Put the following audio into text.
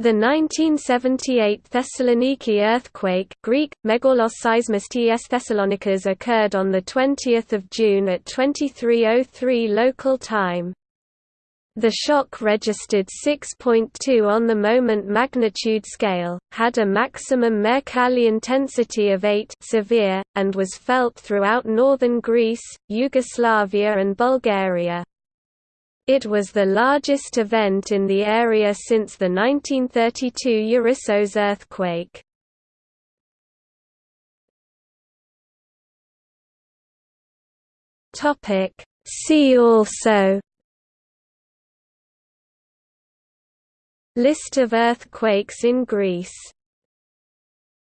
The 1978 Thessaloniki earthquake Greek, Megalos seismistes Thessalonicas occurred on 20 June at 2303 local time. The shock registered 6.2 on the moment magnitude scale, had a maximum Mercalli intensity of 8 severe, and was felt throughout northern Greece, Yugoslavia and Bulgaria. It was the largest event in the area since the 1932 Ierissos earthquake. See also List of earthquakes in Greece